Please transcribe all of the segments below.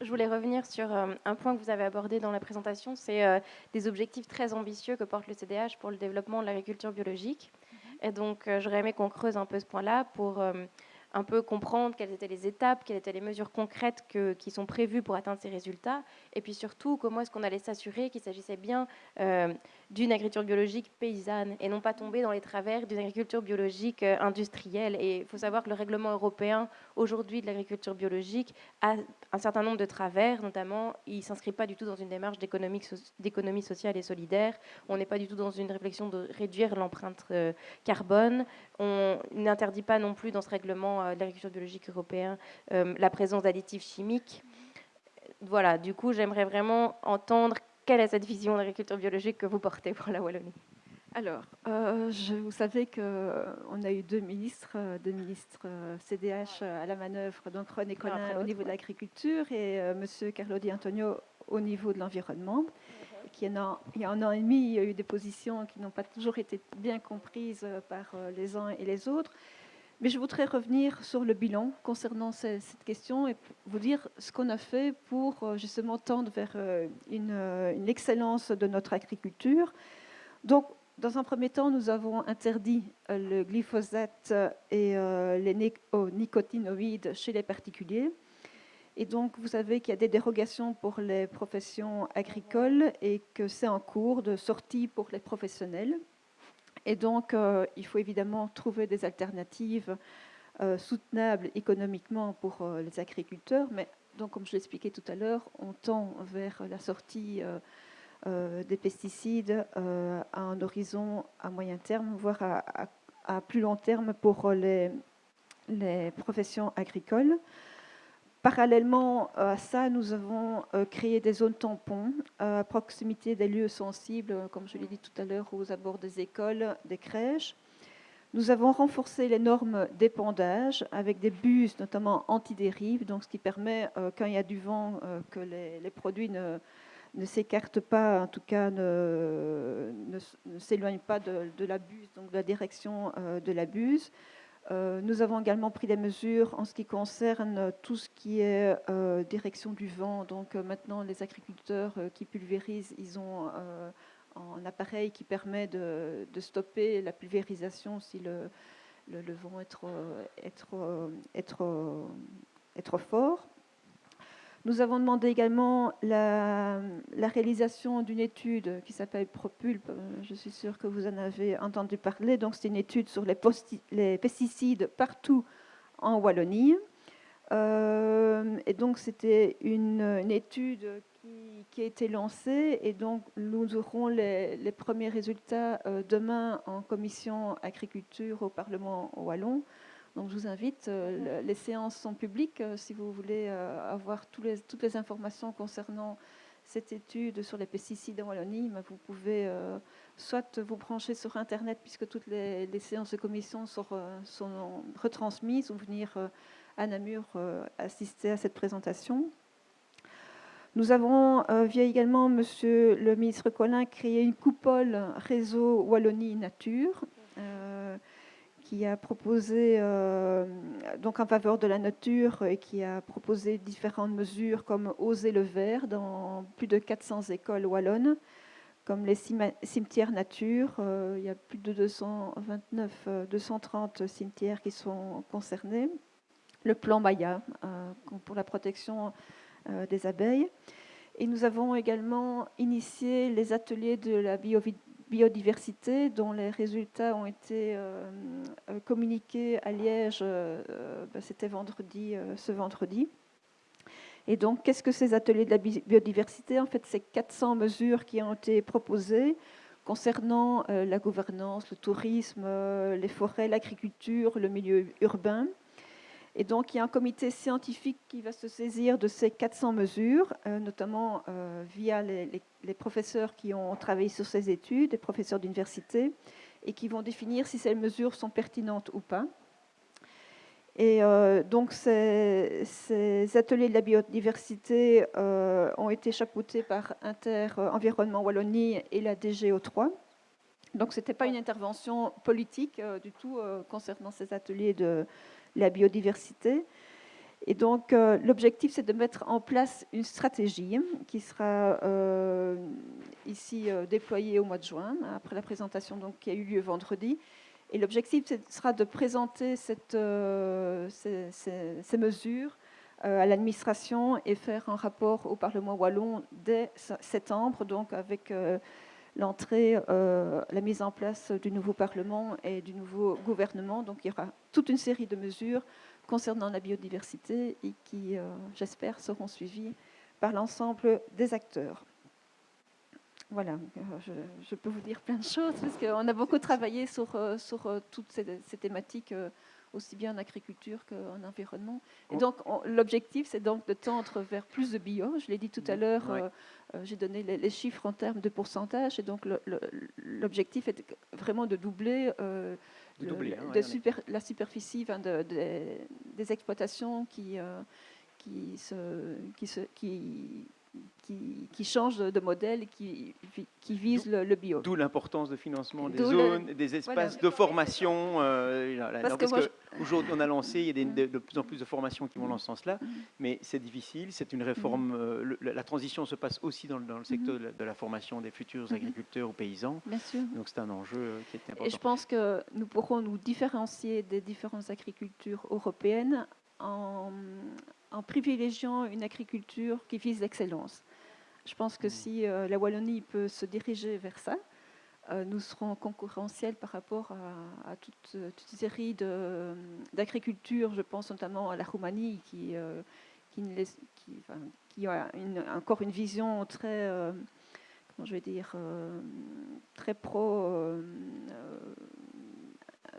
Je voulais revenir sur euh, un point que vous avez abordé dans la présentation, c'est euh, des objectifs très ambitieux que porte le CDH pour le développement de l'agriculture biologique. Et donc, euh, j'aurais aimé qu'on creuse un peu ce point-là pour un peu comprendre quelles étaient les étapes, quelles étaient les mesures concrètes qui sont prévues pour atteindre ces résultats, et puis surtout comment est-ce qu'on allait s'assurer qu'il s'agissait bien euh, d'une agriculture biologique paysanne et non pas tomber dans les travers d'une agriculture biologique euh, industrielle. Et il faut savoir que le règlement européen aujourd'hui de l'agriculture biologique a un certain nombre de travers, notamment il ne s'inscrit pas du tout dans une démarche d'économie sociale et solidaire, on n'est pas du tout dans une réflexion de réduire l'empreinte euh, carbone, on n'interdit pas non plus dans ce règlement de l'agriculture biologique européen la présence d'additifs chimiques voilà, du coup, j'aimerais vraiment entendre quelle est cette vision d'agriculture biologique que vous portez pour la Wallonie. Alors, euh, je, vous savez qu'on euh, a eu deux ministres, euh, deux ministres CDH à la manœuvre, donc René Collin au niveau de l'agriculture et Monsieur Carlo Di Antonio au niveau de l'environnement. Qui il y a un an et demi, il y a eu des positions qui n'ont pas toujours été bien comprises par les uns et les autres. Mais je voudrais revenir sur le bilan concernant cette question et vous dire ce qu'on a fait pour euh, justement tendre vers euh, euh, une, excellence de notre agriculture. Donc, dans un premier temps, nous avons interdit le glyphosate et les nicotinoïdes chez les particuliers. Et donc, vous savez qu'il y a des dérogations pour les professions agricoles et que c'est en cours de sortie pour les professionnels. Et donc, euh, il faut évidemment trouver des alternatives euh, soutenables économiquement pour euh, les agriculteurs. Mais donc, comme je l'expliquais tout à l'heure, on tend vers la sortie des pesticides à un horizon à moyen terme, voire à, plus long terme pour les professions agricoles. Parallèlement à ça, nous avons euh, créé des zones tampons euh, à proximité des lieux sensibles, euh, comme je l'ai dit tout à l'heure, aux abords des écoles, des crèches. Nous avons renforcé les normes d'épandage avec des bus, notamment anti-dérive, ce qui permet, quand il y a du vent, que les, produits ne, s'écartent pas, en tout cas ne, s'éloignent pas de, de, la buse, donc de la direction de la buse. Euh, nous avons également pris des mesures en ce qui concerne tout ce qui est euh, direction du vent. Donc euh, maintenant, les agriculteurs qui pulvérisent, ils ont un appareil qui permet de, stopper la pulvérisation si le, vent est trop fort. Nous avons demandé également la, réalisation d'une étude qui s'appelle Propulp. Je suis sûre que vous en avez entendu parler. Donc, c'est une étude sur les, pesticides partout en Wallonie. Euh, et donc, c'était une, étude qui, a été lancée. Et donc, nous aurons les, premiers résultats euh, demain en commission agriculture au Parlement wallon. Donc je vous invite, euh, les séances sont publiques. Euh, si vous voulez euh, avoir toutes les informations concernant cette étude sur les pesticides en Wallonie, vous pouvez soit vous brancher sur Internet, puisque toutes les, séances de commission sont, retransmises, ou venir à Namur assister à cette présentation. Nous avons, via également Monsieur le ministre Collin, créé une coupole réseau Wallonie Nature qui a proposé, euh, donc en faveur de la nature, et qui a proposé différentes mesures comme Oser le vert dans plus de 400 écoles wallonnes, comme les cimetières nature. Euh, il y a plus de 229, 230 euh, cimetières qui sont concernés. Le plan Maya pour la protection des abeilles. Et nous avons également initié les ateliers de la biodiversité dont les résultats ont été euh, euh, communiqués à Liège, euh, ben, c'était vendredi, ce vendredi. Et donc, qu'est-ce que ces ateliers de la biodiversité En fait, c'est 400 mesures qui ont été proposées concernant la gouvernance, le tourisme, les forêts, l'agriculture, le milieu urbain. Et donc, il y a un comité scientifique qui va se saisir de ces 400 mesures, euh, notamment euh, via les, professeurs qui ont travaillé sur ces études, les professeurs d'université, et qui vont définir si ces mesures sont pertinentes ou pas. Et euh, donc, ces, ateliers de la biodiversité ont été chapeautés par Inter Environnement Wallonie et la DGO3. Donc, ce n'était pas une intervention politique du tout concernant ces ateliers de la biodiversité. Et donc, euh, l'objectif, c'est de mettre en place une stratégie qui sera euh, ici euh, déployée au mois de juin, après la présentation donc, qui a eu lieu vendredi. Et l'objectif sera de présenter ces, ces, mesures à l'administration et faire un rapport au Parlement wallon dès septembre, donc avec l'entrée, la mise en place du nouveau Parlement et du nouveau gouvernement. Donc, il y aura toute une série de mesures concernant la biodiversité et qui, euh, j'espère, seront suivis par l'ensemble des acteurs. Voilà, euh, je, peux vous dire plein de choses parce qu'on a beaucoup travaillé euh, sur toutes ces, thématiques, aussi bien en agriculture qu'en environnement. Et donc, l'objectif, c'est donc de tendre vers plus de bio. Je l'ai dit tout à l'heure, j'ai donné les, chiffres en termes de pourcentage. Et donc, l'objectif est vraiment de doubler de, hein, super, la superficie de, des exploitations qui, euh, qui, se, qui, se, qui, qui, qui changent de modèle et qui, qui visent le, bio. D'où l'importance de financement des zones, des espaces de formation. Euh, parce, qu'aujourd'hui, on a lancé, il y a de, plus en plus de formations qui vont dans ce sens-là, mm. mais c'est difficile, c'est une réforme. Mm. Euh, la transition se passe aussi dans, dans le secteur de la, formation des futurs agriculteurs ou paysans. Bien sûr. Donc c'est un enjeu euh, qui est important. Et je pense que nous pourrons nous différencier des différentes agricultures européennes en, en privilégiant une agriculture qui vise l'excellence. Je pense que mmh. si euh, la Wallonie peut se diriger vers ça, euh, nous serons concurrentiels par rapport à, toute, une série d'agricultures, je pense notamment à la Roumanie, qui, euh, qui, a encore une vision très, comment je vais dire, très pro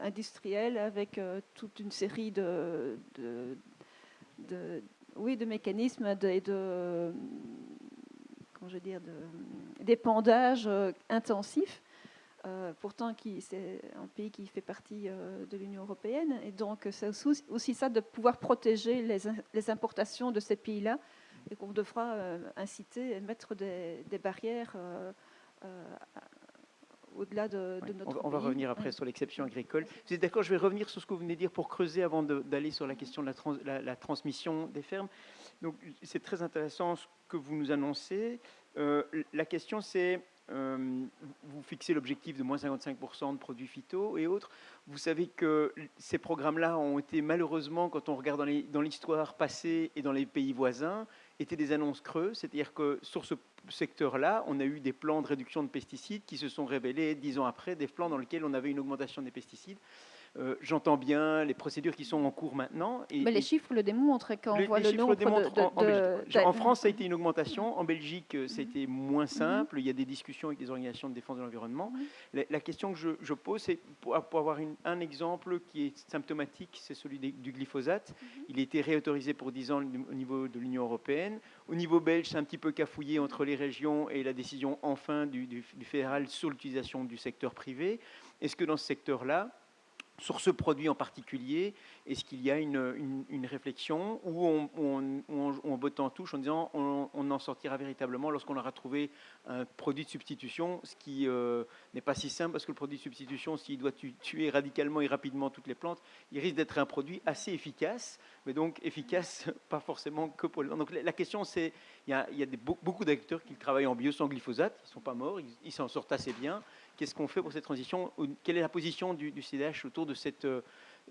industrielle, avec toute une série de, de, oui, de mécanismes et de, comment je veux dire, d'épandage euh, intensif. Euh, pourtant, c'est un pays qui fait partie euh, de l'Union européenne. Et donc, c'est aussi, ça de pouvoir protéger les, importations de ces pays-là et qu'on devra inciter et mettre des, barrières au-delà de, notre on, on va revenir après sur l'exception agricole. Vous êtes d'accord Je vais revenir sur ce que vous venez de dire pour creuser avant d'aller sur la question de la, transmission des fermes. Donc, c'est très intéressant ce que vous nous annoncez. Euh, la question, c'est euh, vous fixez l'objectif de moins 55% de produits phyto et autres. Vous savez que ces programmes-là ont été malheureusement, quand on regarde dans l'histoire passée et dans les pays voisins, étaient des annonces creuses. C'est-à-dire que sur ce secteur-là, on a eu des plans de réduction de pesticides qui se sont révélés dix ans après, des plans dans lesquels on avait une augmentation des pesticides. Euh, j'entends bien les procédures qui sont en cours maintenant. Et, Mais les chiffres le démontrent quand on voit le nombre de, en, France, ça a été une augmentation. En Belgique, ça a été moins simple. Il y a des discussions avec des organisations de défense de l'environnement. La, question que je, pose, c'est pour, avoir un exemple qui est symptomatique, c'est celui du glyphosate. Mhm. Il a été réautorisé pour 10 ans au niveau de l'Union européenne. Au niveau belge, c'est un petit peu cafouillé entre les régions et la décision enfin du, du fédéral sur l'utilisation du secteur privé. Est-ce que dans ce secteur-là, sur ce produit en particulier Est-ce qu'il y a une, réflexion où on, botte en touche en disant on, en sortira véritablement lorsqu'on aura trouvé un produit de substitution, ce qui euh, n'est pas si simple parce que le produit de substitution, s'il doit tuer radicalement et rapidement toutes les plantes, il risque d'être un produit assez efficace, mais donc efficace pas forcément que pour les Donc la question c'est, il y a, beaucoup d'agriculteurs qui travaillent en bio sans glyphosate, ils ne sont pas morts, ils s'en sortent assez bien. Qu'est-ce qu'on fait pour cette transition Quelle est la position du, CDH autour de cette, euh,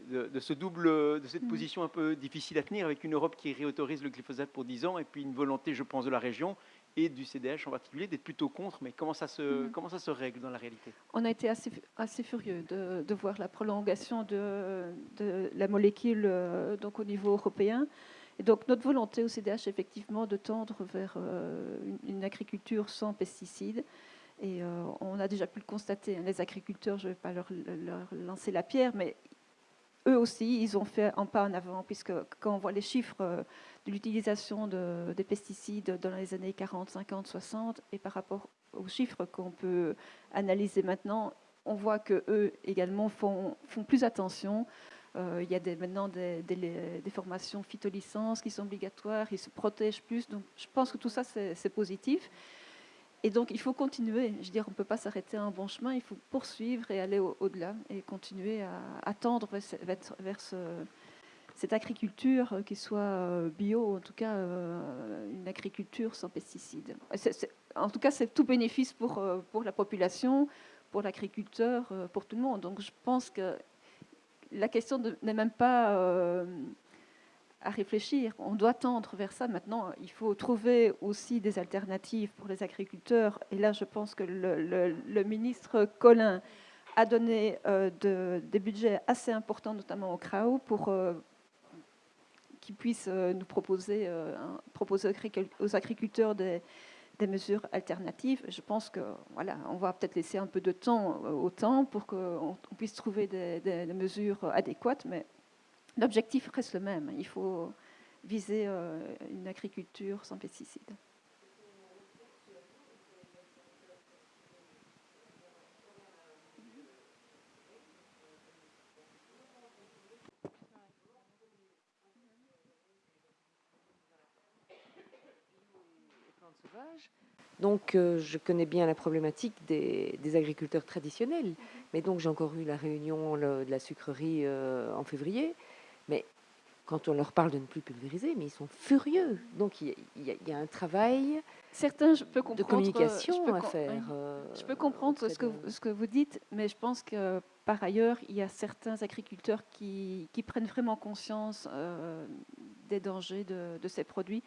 de, ce double, de cette mm. position un peu difficile à tenir avec une Europe qui réautorise le glyphosate pour 10 ans et puis une volonté, je pense, de la région et du CDH en particulier d'être plutôt contre, mais comment ça se, mm. comment ça se règle dans la réalité? On a été assez, assez furieux de, de voir la prolongation de, de, la molécule euh, donc au niveau européen. Et donc notre volonté au CDH, effectivement, de tendre vers euh, une, une, agriculture sans pesticides. Et euh, on a déjà pu le constater, hein, les agriculteurs, je ne vais pas leur, lancer la pierre, mais eux aussi, ils ont fait un pas en avant, puisque quand on voit les chiffres euh, de l'utilisation des pesticides dans les années 40, 50, 60, et par rapport aux chiffres qu'on peut analyser maintenant, on voit qu'eux également font, plus attention. Euh, il y a maintenant des, des, formations phytolicences qui sont obligatoires, ils se protègent plus. Donc je pense que tout ça, c'est positif. Et donc, il faut continuer. Je veux dire, on ne peut pas s'arrêter à un bon chemin. Il faut poursuivre et aller au-delà et continuer à, attendre vers, cette agriculture qui soit bio, en tout cas une agriculture sans pesticides. en tout cas, c'est tout bénéfice pour, pour la population, pour l'agriculteur, pour tout le monde. Donc je pense que la question n'est même pas à réfléchir. On doit tendre vers ça. Maintenant, il faut trouver aussi des alternatives pour les agriculteurs. Et là, je pense que le, ministre Colin a donné euh, des budgets assez importants, notamment au CRAO, pour euh, qu'ils puissent euh, nous proposer, proposer aux agriculteurs des, mesures alternatives. Je pense que voilà, on va peut-être laisser un peu de temps au temps pour qu'on puisse trouver des, des mesures adéquates, mais L'objectif reste le même. Il faut viser euh, une agriculture sans pesticides. Donc, euh, je connais bien la problématique des, agriculteurs traditionnels. Mais donc, j'ai encore eu la réunion de la sucrerie euh, en février. Mais quand on leur parle de ne plus pulvériser, mais ils sont furieux. Donc il y, a, un travail Certains, je peux de communication à faire. Euh, je peux comprendre ce que, ce que vous dites, mais je pense que par ailleurs, il y a certains agriculteurs qui, qui prennent vraiment conscience euh, des dangers de, de ces produits.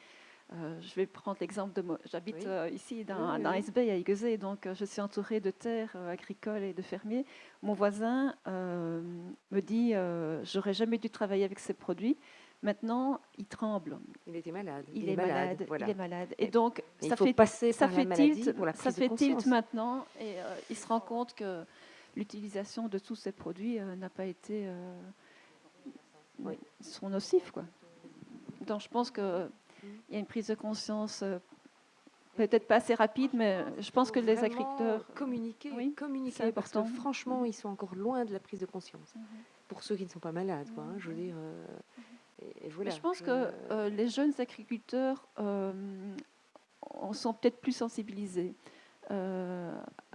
Euh, je vais prendre l'exemple de moi. J'habite euh, ici dans, dans Bay à Iguezé, donc euh, je suis entourée de terres agricoles et de fermiers. Mon voisin me dit j'aurais jamais dû travailler avec ces produits. Maintenant, il tremble. Il était malade. Il, est, malade. Il est malade. Et donc, ça fait, passer ça fait tilt, ça fait tilt maintenant, et il se rend compte que l'utilisation de tous ces produits n'a pas été, oui. sont nocifs, quoi. Donc, je pense que il y a une prise de conscience euh, peut-être pas assez rapide, mais je pense que les agriculteurs... Communiquer, oui, communiquer parce que franchement, mhm. ils sont encore loin de la prise de conscience. Mhm. Pour ceux qui ne sont pas malades, quoi, hein, je veux dire... Euh, et, voilà, je pense que euh, les jeunes agriculteurs en sont peut-être plus sensibilisés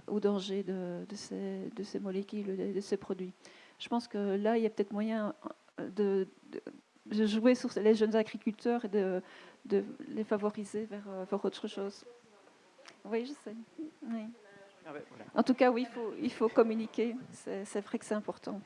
au danger de, ces, de, ces, molécules, de ces produits. Je pense que là, il y a peut-être moyen de, de jouer sur les jeunes agriculteurs et de, de les favoriser vers, euh, vers autre chose. Oui, je sais. Ah en tout cas, oui, il faut, il faut communiquer. C'est vrai que c'est important.